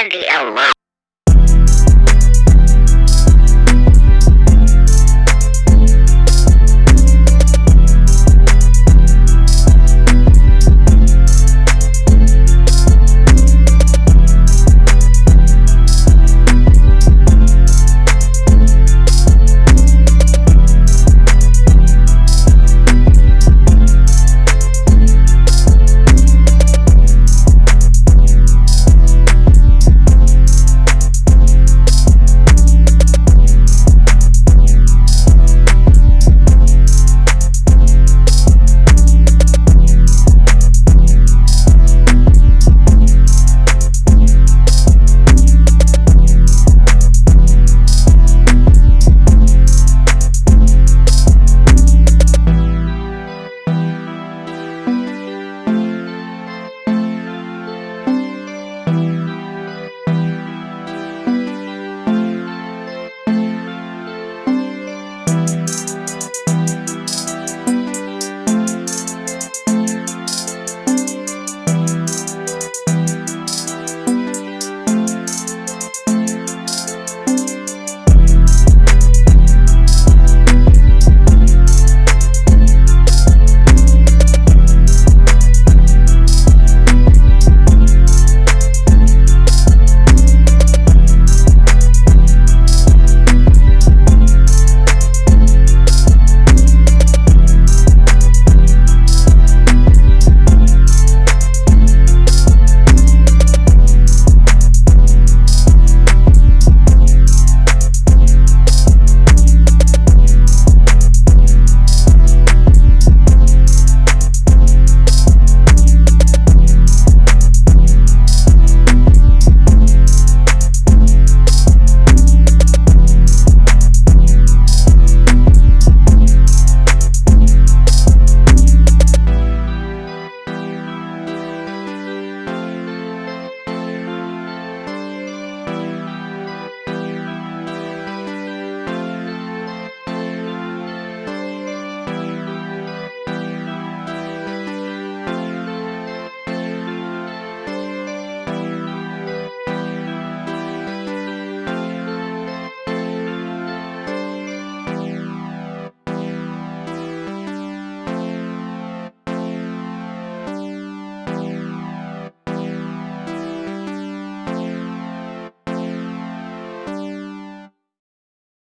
Andy alone.